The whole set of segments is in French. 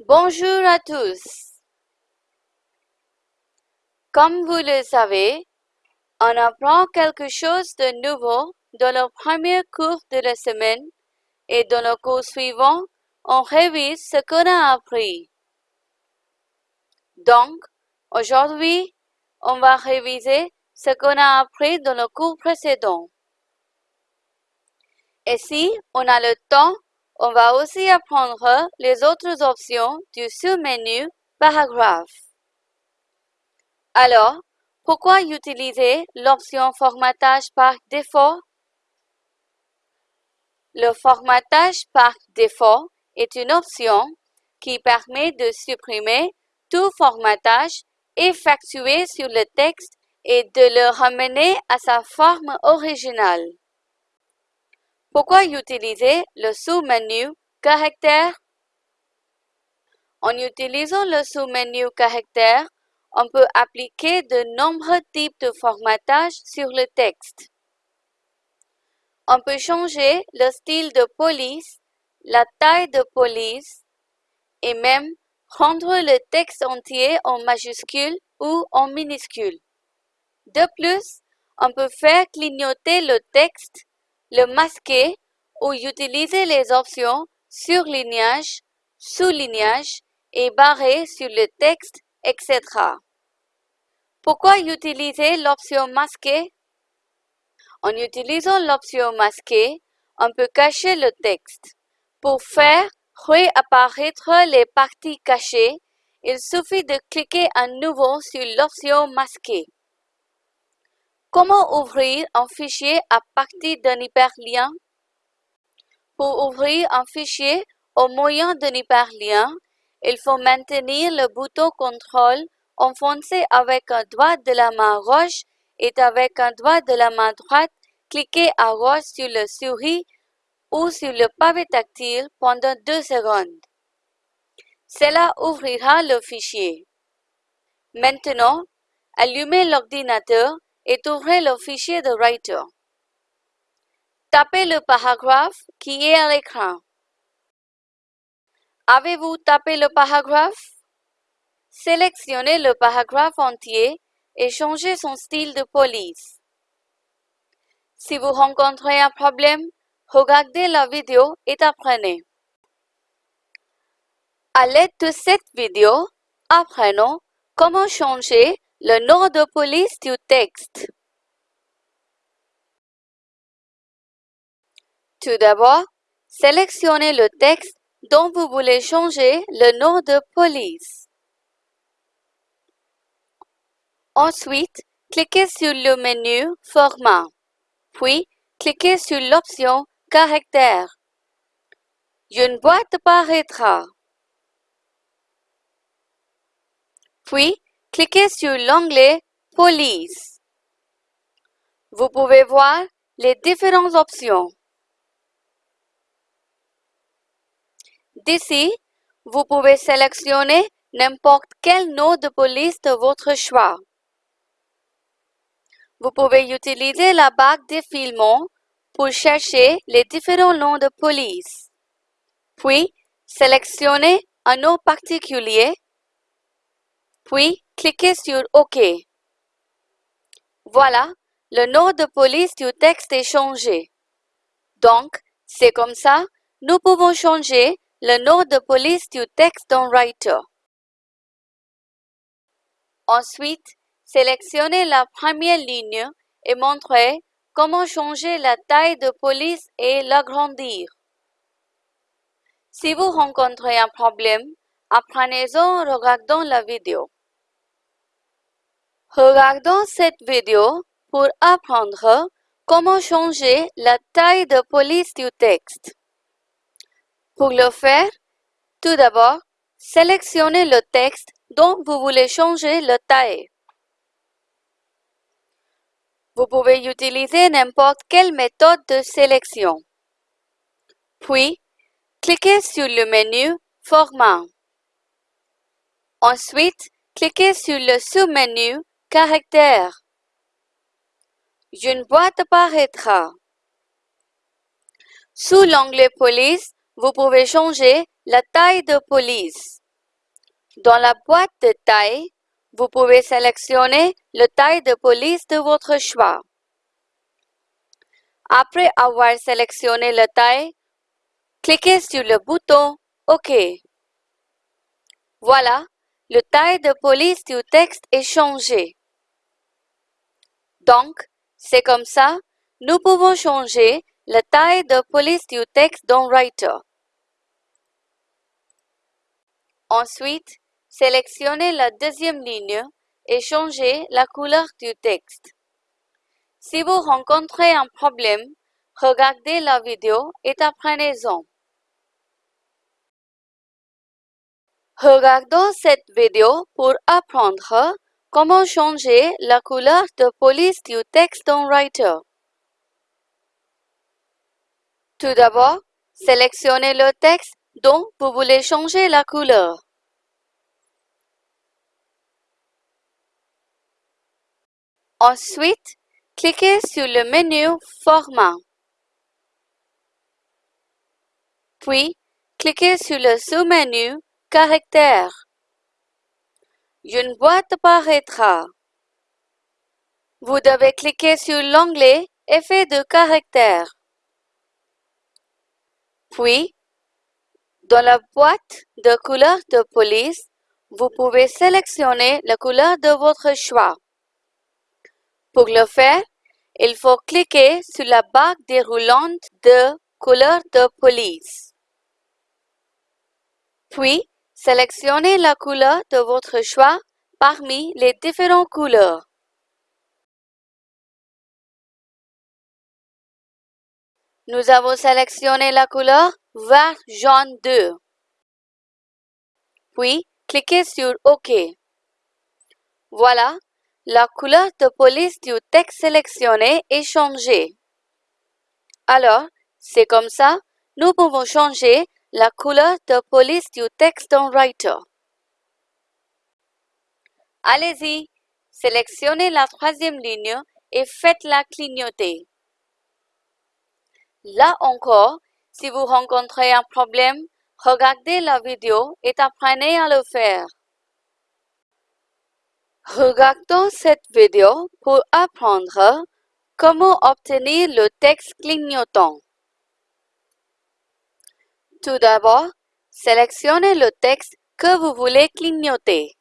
Bonjour à tous. Comme vous le savez, on apprend quelque chose de nouveau dans le premier cours de la semaine et dans le cours suivant, on révise ce qu'on a appris. Donc, aujourd'hui, on va réviser ce qu'on a appris dans le cours précédent. Et si on a le temps, on va aussi apprendre les autres options du sous-menu Paragraphe. Alors, pourquoi utiliser l'option Formatage par défaut? Le formatage par défaut est une option qui permet de supprimer tout formatage effectué sur le texte et de le ramener à sa forme originale. Pourquoi utiliser le sous-menu Caractère? En utilisant le sous-menu Caractère, on peut appliquer de nombreux types de formatage sur le texte. On peut changer le style de police, la taille de police et même rendre le texte entier en majuscule ou en minuscule. De plus, on peut faire clignoter le texte, le masquer ou utiliser les options surlignage, soulignage et barrer sur le texte, etc. Pourquoi utiliser l'option masquer? En utilisant l'option masquer, on peut cacher le texte. Pour faire réapparaître les parties cachées, il suffit de cliquer à nouveau sur l'option masquer. Comment ouvrir un fichier à partir d'un hyperlien? Pour ouvrir un fichier au moyen d'un hyperlien, il faut maintenir le bouton contrôle enfoncé avec un doigt de la main gauche et avec un doigt de la main droite, cliquez à gauche sur le souris ou sur le pavé tactile pendant deux secondes. Cela ouvrira le fichier. Maintenant, allumez l'ordinateur et ouvrez le fichier de Writer. Tapez le paragraphe qui est à l'écran. Avez-vous tapé le paragraphe? Sélectionnez le paragraphe entier et changez son style de police. Si vous rencontrez un problème, regardez la vidéo et apprenez. À l'aide de cette vidéo, apprenons comment changer le nom de police du texte. Tout d'abord, sélectionnez le texte dont vous voulez changer le nom de police. Ensuite, cliquez sur le menu Format, puis cliquez sur l'option Caractère. Une boîte apparaîtra. Puis, cliquez sur l'onglet Police. Vous pouvez voir les différentes options. D'ici, vous pouvez sélectionner n'importe quel nom de police de votre choix. Vous pouvez utiliser la barre défilement pour chercher les différents noms de police. Puis, sélectionnez un nom particulier, puis cliquez sur OK. Voilà, le nom de police du texte est changé. Donc, c'est comme ça, nous pouvons changer le nom de police du texte dans Writer. Ensuite, sélectionnez la première ligne et montrez comment changer la taille de police et l'agrandir. Si vous rencontrez un problème, apprenez-en en regardant la vidéo. Regardons cette vidéo pour apprendre comment changer la taille de police du texte. Pour le faire, tout d'abord, sélectionnez le texte dont vous voulez changer la taille. Vous pouvez utiliser n'importe quelle méthode de sélection. Puis, cliquez sur le menu Format. Ensuite, cliquez sur le sous-menu Caractère. Une boîte apparaîtra. Sous l'onglet Police, vous pouvez changer la taille de police. Dans la boîte de taille, vous pouvez sélectionner le taille de police de votre choix. Après avoir sélectionné la taille, cliquez sur le bouton OK. Voilà, le taille de police du texte est changé. Donc, c'est comme ça, nous pouvons changer la taille de police du texte dans Writer. Ensuite, sélectionnez la deuxième ligne et changez la couleur du texte. Si vous rencontrez un problème, regardez la vidéo et apprenez-en. Regardons cette vidéo pour apprendre comment changer la couleur de police du texte dans Writer. Tout d'abord, sélectionnez le texte dont vous voulez changer la couleur. Ensuite, cliquez sur le menu Format. Puis, cliquez sur le sous-menu Caractères. Une boîte apparaîtra. Vous devez cliquer sur l'onglet Effet de caractère. Puis, dans la boîte de couleur de police, vous pouvez sélectionner la couleur de votre choix. Pour le faire, il faut cliquer sur la barre déroulante de couleur de police. Puis, sélectionnez la couleur de votre choix parmi les différentes couleurs. Nous avons sélectionné la couleur vert jaune 2. Puis, cliquez sur OK. Voilà, la couleur de police du texte sélectionné est changée. Alors, c'est comme ça, nous pouvons changer la couleur de police du texte dans Writer. Allez-y, sélectionnez la troisième ligne et faites-la clignoter. Là encore, si vous rencontrez un problème, regardez la vidéo et apprenez à le faire. Regardons cette vidéo pour apprendre comment obtenir le texte clignotant. Tout d'abord, sélectionnez le texte que vous voulez clignoter.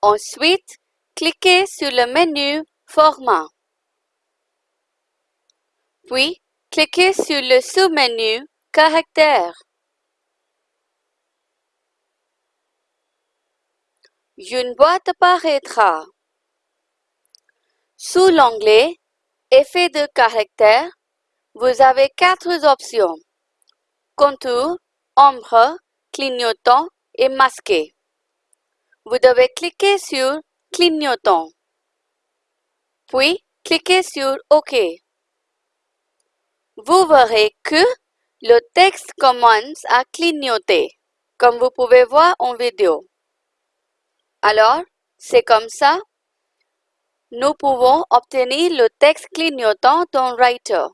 Ensuite, cliquez sur le menu Format. Puis, cliquez sur le sous-menu Caractères. Une boîte apparaîtra. Sous l'onglet Effet de caractère, vous avez quatre options. Contour, ombre, clignotant et masqué. Vous devez cliquer sur Clignotant. Puis, cliquez sur OK. Vous verrez que le texte commence à clignoter, comme vous pouvez voir en vidéo. Alors, c'est comme ça, nous pouvons obtenir le texte clignotant dans Writer.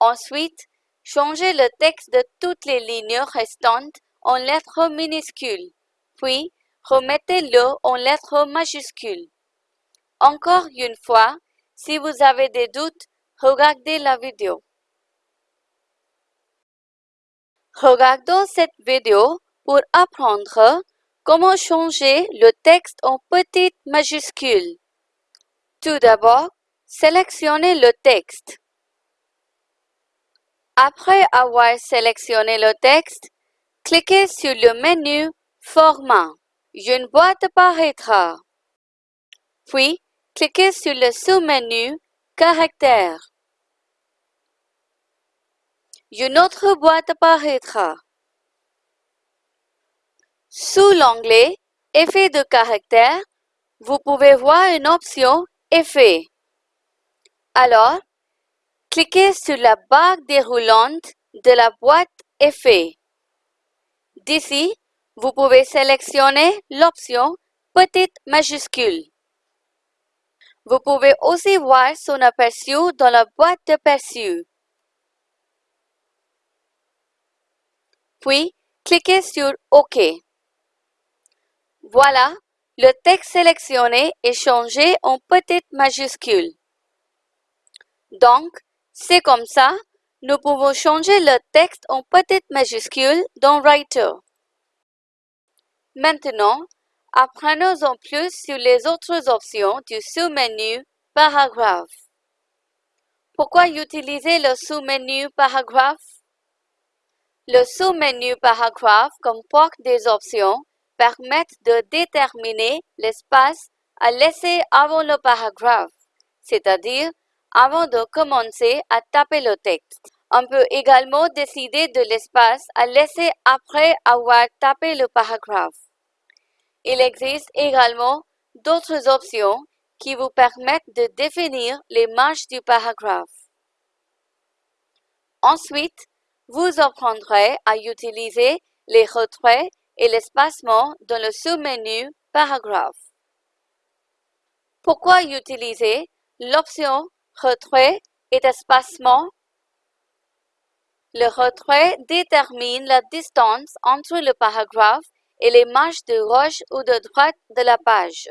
Ensuite, changez le texte de toutes les lignes restantes en lettres minuscules, puis remettez-le en lettres majuscules. Encore une fois, si vous avez des doutes, regardez la vidéo. Regardons cette vidéo pour apprendre comment changer le texte en petites majuscules. Tout d'abord, sélectionnez le texte. Après avoir sélectionné le texte, cliquez sur le menu Format. Une boîte apparaîtra. Puis, cliquez sur le sous-menu Caractères. Une autre boîte apparaîtra. Sous l'onglet Effet de caractère, vous pouvez voir une option Effet. Alors, cliquez sur la barre déroulante de la boîte Effet. D'ici, vous pouvez sélectionner l'option Petite majuscule. Vous pouvez aussi voir son aperçu dans la boîte d'aperçu. Puis, cliquez sur OK. Voilà, le texte sélectionné est changé en petite majuscule. Donc, c'est comme ça, nous pouvons changer le texte en petite majuscule dans Writer. Maintenant, apprenons en plus sur les autres options du sous-menu Paragraphe. Pourquoi utiliser le sous-menu Paragraphe? Le sous-menu Paragraphe comporte des options permettent de déterminer l'espace à laisser avant le paragraphe, c'est-à-dire avant de commencer à taper le texte. On peut également décider de l'espace à laisser après avoir tapé le paragraphe. Il existe également d'autres options qui vous permettent de définir les marges du paragraphe. Ensuite, vous apprendrez à utiliser les retraits et l'espacement dans le sous-menu Paragraphe. Pourquoi utiliser l'option Retrait et espacement Le retrait détermine la distance entre le paragraphe et les marges de gauche ou de droite de la page.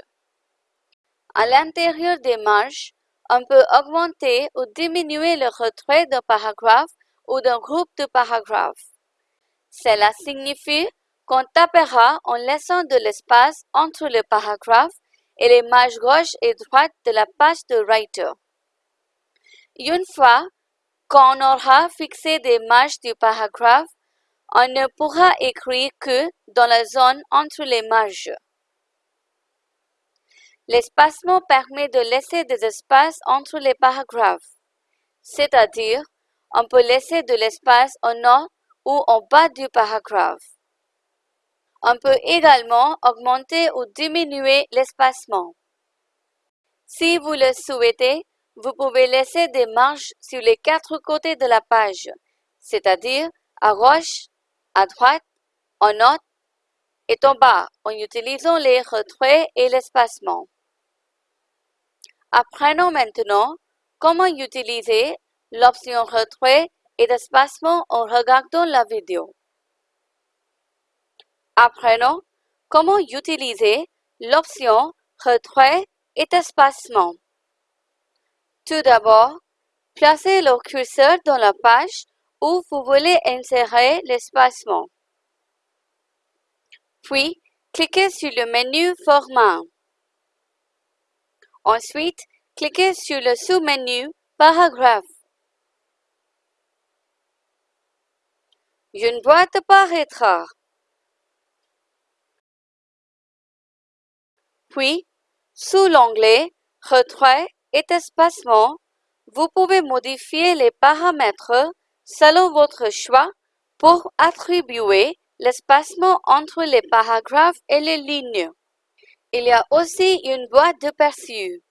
À l'intérieur des marges, on peut augmenter ou diminuer le retrait d'un paragraphe ou d'un groupe de paragraphes. Cela signifie qu'on tapera en laissant de l'espace entre le paragraphe et les marges gauche et droite de la page de Writer. Une fois qu'on aura fixé des marges du paragraphe, on ne pourra écrire que dans la zone entre les marges. L'espacement permet de laisser des espaces entre les paragraphes, c'est-à-dire on peut laisser de l'espace en haut ou en bas du paragraphe. On peut également augmenter ou diminuer l'espacement. Si vous le souhaitez, vous pouvez laisser des marges sur les quatre côtés de la page, c'est-à-dire à gauche, à droite, en haut et en bas en utilisant les retraits et l'espacement. Apprenons maintenant comment utiliser l'option retrait et espacement en regardant la vidéo. Apprenons comment utiliser l'option Retrait et espacement. Tout d'abord, placez le curseur dans la page où vous voulez insérer l'espacement. Puis, cliquez sur le menu Format. Ensuite, cliquez sur le sous-menu Paragraphe. Une boîte apparaîtra. Puis, sous l'onglet Retrait et espacement, vous pouvez modifier les paramètres selon votre choix pour attribuer l'espacement entre les paragraphes et les lignes. Il y a aussi une boîte de perçu.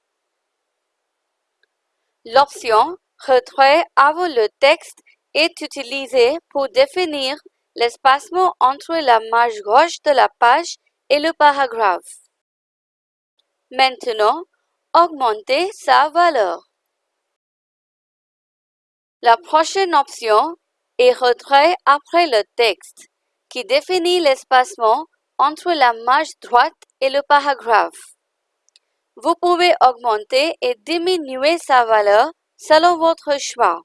L'option Retrait avant le texte est utilisée pour définir l'espacement entre la marge gauche de la page et le paragraphe. Maintenant, augmenter sa valeur. La prochaine option est Retrait après le texte, qui définit l'espacement entre la marge droite et le paragraphe. Vous pouvez augmenter et diminuer sa valeur selon votre choix.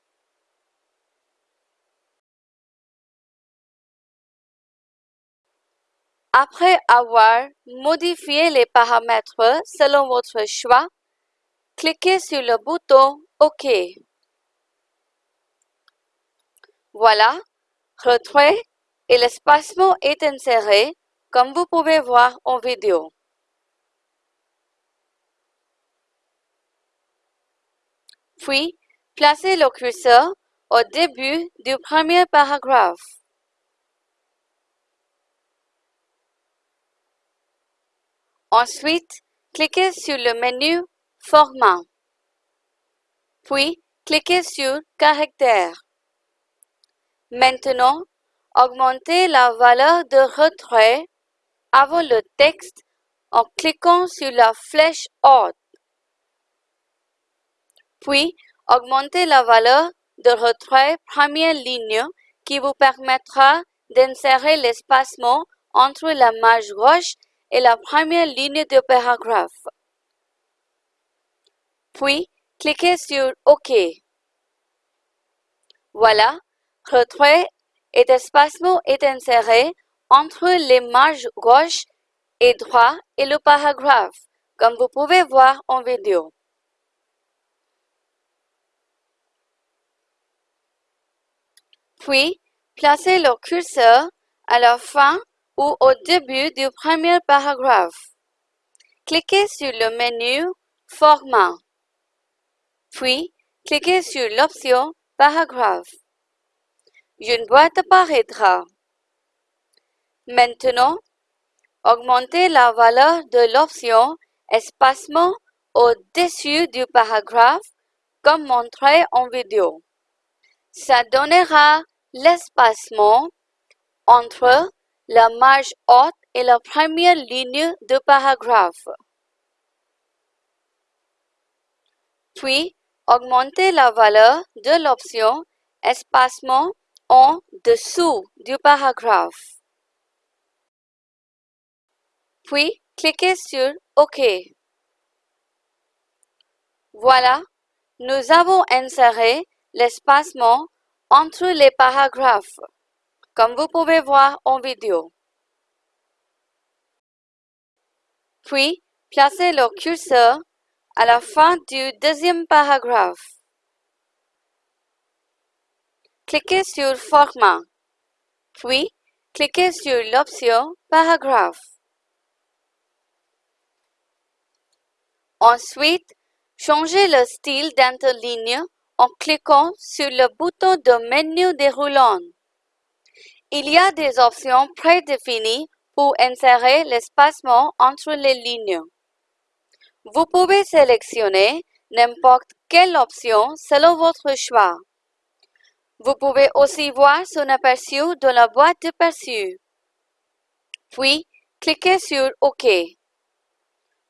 Après avoir modifié les paramètres selon votre choix, cliquez sur le bouton OK. Voilà, retrait et l'espacement est inséré comme vous pouvez voir en vidéo. Puis, placez le curseur au début du premier paragraphe. Ensuite, cliquez sur le menu Format. Puis, cliquez sur Caractère. Maintenant, augmentez la valeur de retrait avant le texte en cliquant sur la flèche haute. Puis, augmentez la valeur de retrait première ligne qui vous permettra d'insérer l'espacement entre la marge gauche et la première ligne de paragraphe. Puis, cliquez sur OK. Voilà, retrait et espacement est inséré entre les marges gauche et droite et le paragraphe, comme vous pouvez voir en vidéo. Puis, placez le curseur à la fin ou au début du premier paragraphe. Cliquez sur le menu Format. Puis, cliquez sur l'option Paragraphe. Une boîte apparaîtra. Maintenant, augmentez la valeur de l'option Espacement au-dessus du paragraphe comme montré en vidéo. Ça donnera l'espacement entre la marge haute et la première ligne de paragraphe. Puis, augmentez la valeur de l'option Espacement en dessous du paragraphe. Puis, cliquez sur OK. Voilà, nous avons inséré l'espacement entre les paragraphes, comme vous pouvez voir en vidéo. Puis, placez le curseur à la fin du deuxième paragraphe. Cliquez sur Format, puis cliquez sur l'option Paragraphe. Ensuite, changez le style d'interligne en cliquant sur le bouton de menu déroulant. Il y a des options prédéfinies pour insérer l'espacement entre les lignes. Vous pouvez sélectionner n'importe quelle option selon votre choix. Vous pouvez aussi voir son aperçu dans la boîte de perçu. Puis, cliquez sur OK.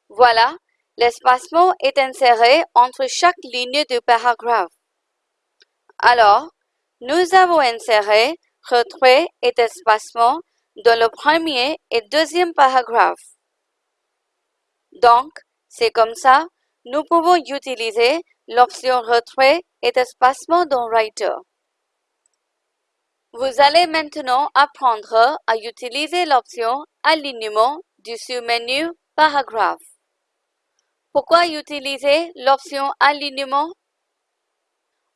Voilà, L'espacement est inséré entre chaque ligne du paragraphe. Alors, nous avons inséré retrait et espacement dans le premier et deuxième paragraphe. Donc, c'est comme ça, nous pouvons utiliser l'option retrait et espacement dans Writer. Vous allez maintenant apprendre à utiliser l'option alignement du sous-menu paragraphe. Pourquoi utiliser l'option alignement?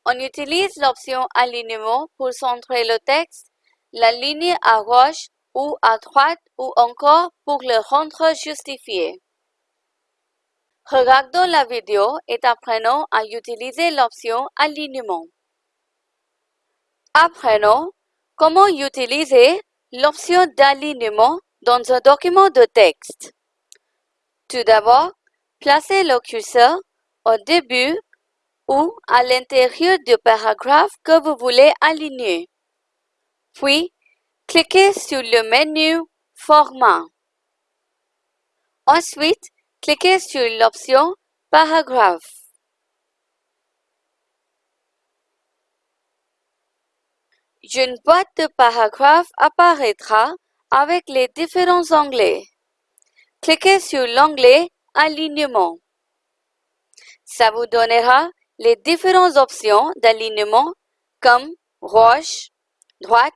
On utilise l'option alignement pour centrer le texte, la ligne à gauche ou à droite ou encore pour le rendre justifié. Regardons la vidéo et apprenons à utiliser l'option alignement. Apprenons comment utiliser l'option d'alignement dans un document de texte. Tout d'abord, Placez le curseur au début ou à l'intérieur du paragraphe que vous voulez aligner. Puis, cliquez sur le menu Format. Ensuite, cliquez sur l'option Paragraphe. Une boîte de paragraphes apparaîtra avec les différents onglets. Cliquez sur l'onglet Alignement. Ça vous donnera les différentes options d'alignement comme roche, droite,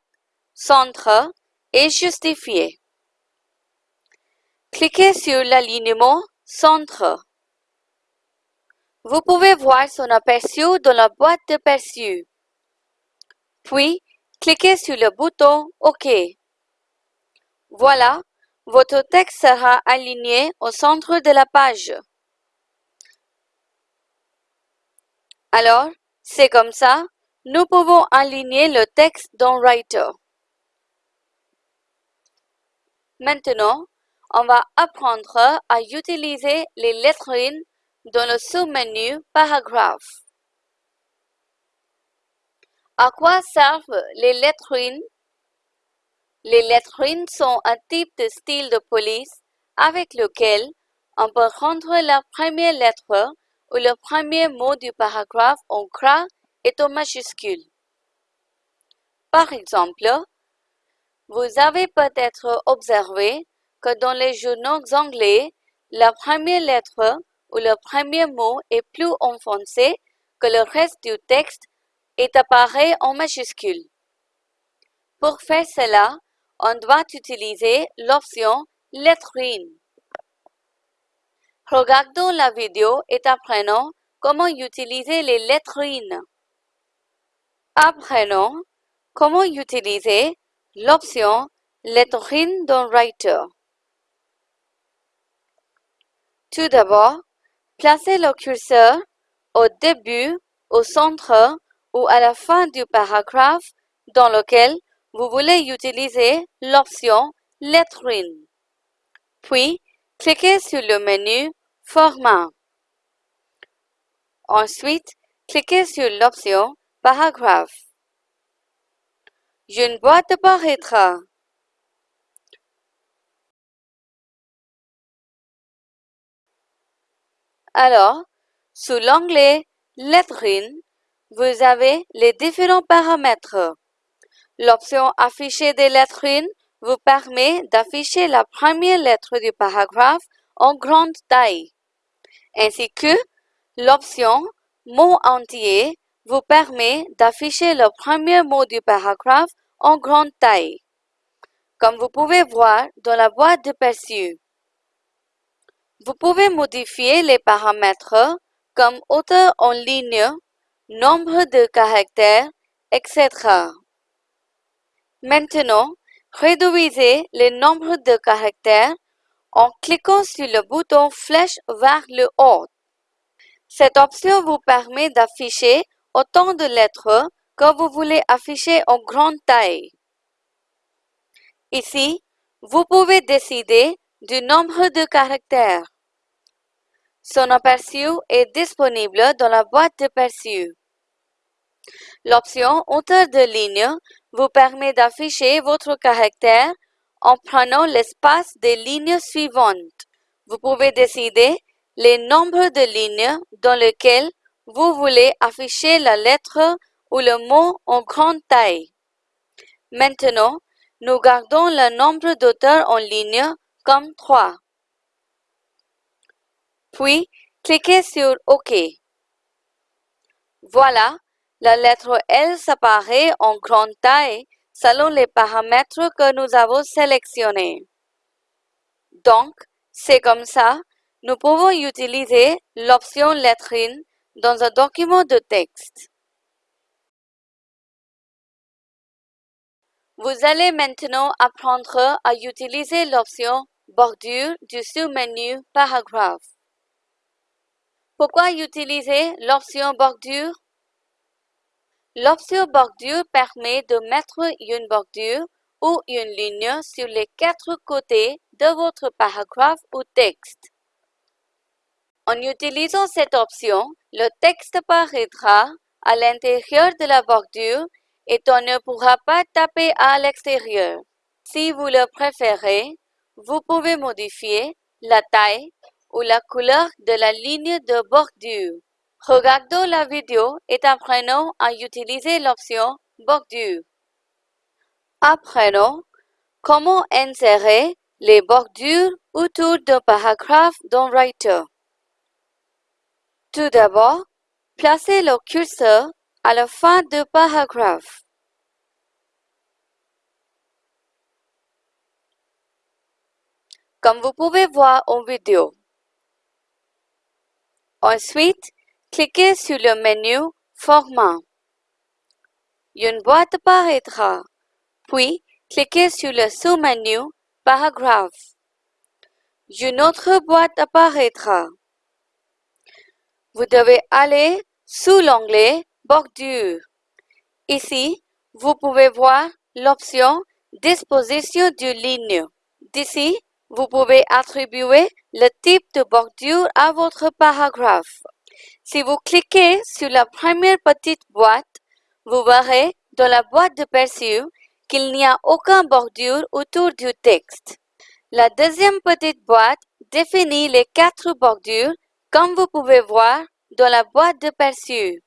centre et justifié. Cliquez sur l'alignement Centre. Vous pouvez voir son aperçu dans la boîte de perçu. Puis, cliquez sur le bouton OK. Voilà, votre texte sera aligné au centre de la page. Alors, c'est comme ça, nous pouvons aligner le texte dans Writer. Maintenant, on va apprendre à utiliser les lettrines dans le sous-menu Paragraphe. À quoi servent les lettrines? Les lettrines sont un type de style de police avec lequel on peut rendre la première lettre où le premier mot du paragraphe en gras est en majuscule. Par exemple, vous avez peut-être observé dans les journaux anglais, la première lettre ou le premier mot est plus enfoncé que le reste du texte et apparaît en majuscule. Pour faire cela, on doit utiliser l'option lettrine. Regardons la vidéo et apprenons comment utiliser les lettrines. Apprenons comment utiliser l'option lettrine dans Writer. Tout d'abord, placez le curseur au début, au centre ou à la fin du paragraphe dans lequel vous voulez utiliser l'option Lettrine. Puis, cliquez sur le menu Format. Ensuite, cliquez sur l'option Paragraphe. Une boîte apparaîtra. Alors, sous l'onglet Lettrine, vous avez les différents paramètres. L'option Afficher des lettrines vous permet d'afficher la première lettre du paragraphe en grande taille, ainsi que l'option Mot entier vous permet d'afficher le premier mot du paragraphe en grande taille, comme vous pouvez voir dans la boîte de perçu. Vous pouvez modifier les paramètres comme hauteur en ligne, nombre de caractères, etc. Maintenant, réduisez le nombre de caractères en cliquant sur le bouton flèche vers le haut. Cette option vous permet d'afficher autant de lettres que vous voulez afficher en grande taille. Ici, vous pouvez décider du nombre de caractères. Son aperçu est disponible dans la boîte de perçu. L'option hauteur de ligne vous permet d'afficher votre caractère en prenant l'espace des lignes suivantes. Vous pouvez décider les nombres de lignes dans lesquelles vous voulez afficher la lettre ou le mot en grande taille. Maintenant, nous gardons le nombre d'auteurs en ligne comme 3. Puis, cliquez sur OK. Voilà, la lettre L s'apparaît en grande taille selon les paramètres que nous avons sélectionnés. Donc, c'est comme ça, nous pouvons utiliser l'option lettrine dans un document de texte. Vous allez maintenant apprendre à utiliser l'option bordure du sous-menu Paragraphe. Pourquoi utiliser l'option bordure? L'option bordure permet de mettre une bordure ou une ligne sur les quatre côtés de votre paragraphe ou texte. En utilisant cette option, le texte apparaîtra à l'intérieur de la bordure et on ne pourra pas taper à l'extérieur. Si vous le préférez, vous pouvez modifier la taille ou la couleur de la ligne de bordure. Regardons la vidéo et apprenons à utiliser l'option bordure. Apprenons comment insérer les bordures autour d'un paragraphe dans Writer. Tout d'abord, placez le curseur à la fin du paragraphe. Comme vous pouvez voir en vidéo. Ensuite, cliquez sur le menu Format. Une boîte apparaîtra. Puis, cliquez sur le sous-menu Paragraphe. Une autre boîte apparaîtra. Vous devez aller sous l'onglet Bordure. Ici, vous pouvez voir l'option Disposition de ligne. D'ici, vous pouvez attribuer le type de bordure à votre paragraphe. Si vous cliquez sur la première petite boîte, vous verrez dans la boîte de perçu qu'il n'y a aucun bordure autour du texte. La deuxième petite boîte définit les quatre bordures comme vous pouvez voir dans la boîte de perçu.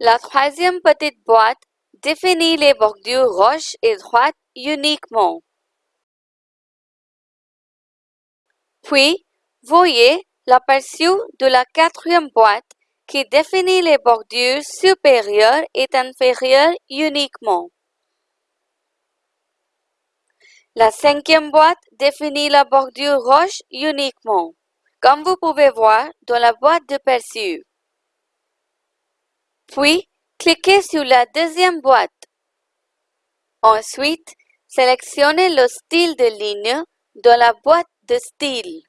La troisième petite boîte définit les bordures roches et droites uniquement. Puis, voyez l'aperçu de la quatrième boîte qui définit les bordures supérieures et inférieures uniquement. La cinquième boîte définit la bordure roche uniquement, comme vous pouvez voir dans la boîte de perçu. Puis, cliquez sur la deuxième boîte. Ensuite, sélectionnez le style de ligne dans la boîte de style.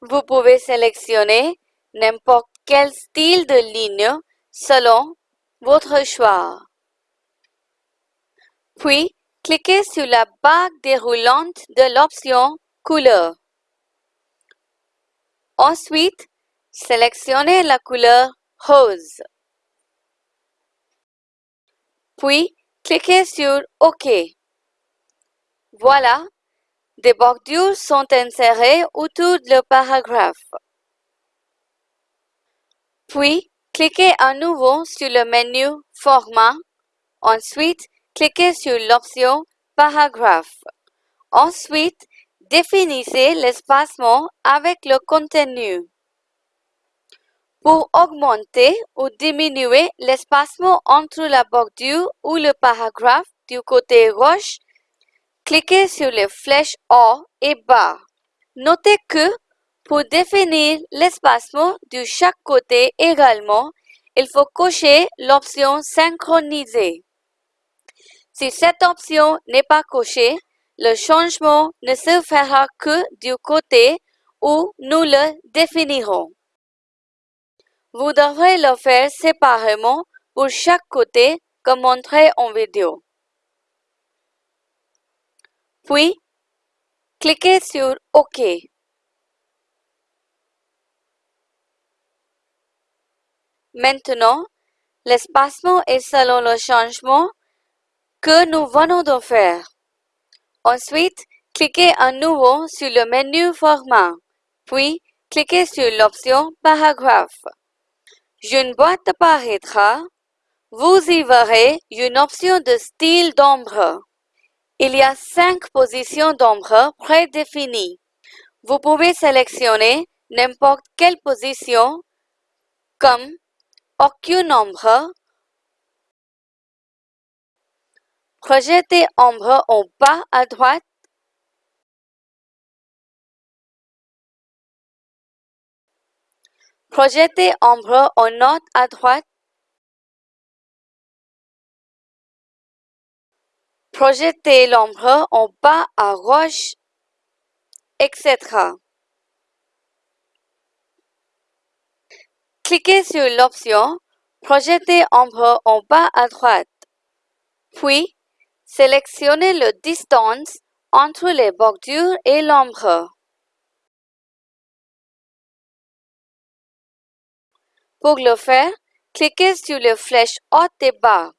Vous pouvez sélectionner n'importe quel style de ligne selon votre choix. Puis, cliquez sur la bague déroulante de l'option Couleur. Ensuite, sélectionnez la couleur Puis, cliquez sur OK. Voilà, des bordures sont insérées autour du paragraphe. Puis, cliquez à nouveau sur le menu Format. Ensuite, cliquez sur l'option Paragraphe. Ensuite, définissez l'espacement avec le contenu. Pour augmenter ou diminuer l'espacement entre la bordure ou le paragraphe du côté gauche, cliquez sur les flèches haut et bas. Notez que pour définir l'espacement de chaque côté également, il faut cocher l'option Synchroniser. Si cette option n'est pas cochée, le changement ne se fera que du côté où nous le définirons. Vous devrez le faire séparément pour chaque côté comme montré en vidéo. Puis, cliquez sur OK. Maintenant, l'espacement est selon le changement que nous venons de faire. Ensuite, cliquez à nouveau sur le menu Format, puis cliquez sur l'option Paragraphe. Une boîte apparaîtra. Vous y verrez une option de style d'ombre. Il y a cinq positions d'ombre prédéfinies. Vous pouvez sélectionner n'importe quelle position comme aucune ombre, projetez ombre en bas à droite, projetez ombre en haut à droite, projetez l'ombre en bas à gauche, etc. Cliquez sur l'option Projeter ombre en bas à droite. Puis, sélectionnez la distance entre les bordures et l'ombre. Pour le faire, cliquez sur les flèches haute et bas.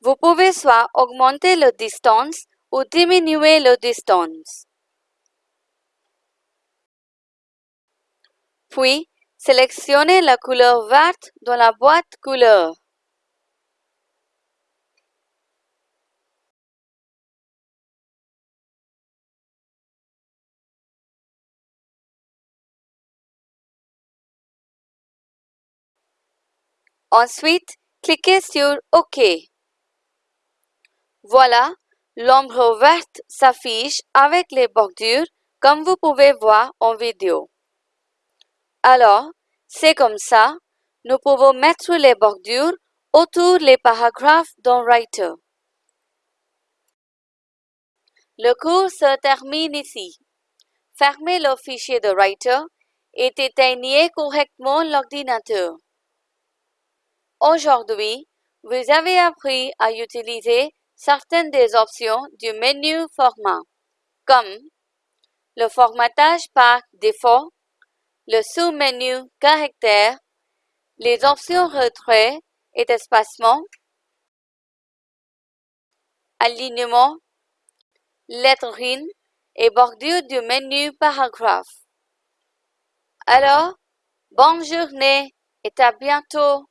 Vous pouvez soit augmenter la distance ou diminuer la distance. Puis, Sélectionnez la couleur verte dans la boîte couleur. Ensuite, cliquez sur OK. Voilà, l'ombre verte s'affiche avec les bordures comme vous pouvez voir en vidéo. Alors, c'est comme ça, nous pouvons mettre les bordures autour des paragraphes dans Writer. Le cours se termine ici. Fermez le fichier de Writer et éteignez correctement l'ordinateur. Aujourd'hui, vous avez appris à utiliser certaines des options du menu Format, comme le formatage par défaut le sous-menu Caractères, les options Retrait et espacement, Alignement, Lettering et bordure du menu paragraphe. Alors, bonne journée et à bientôt.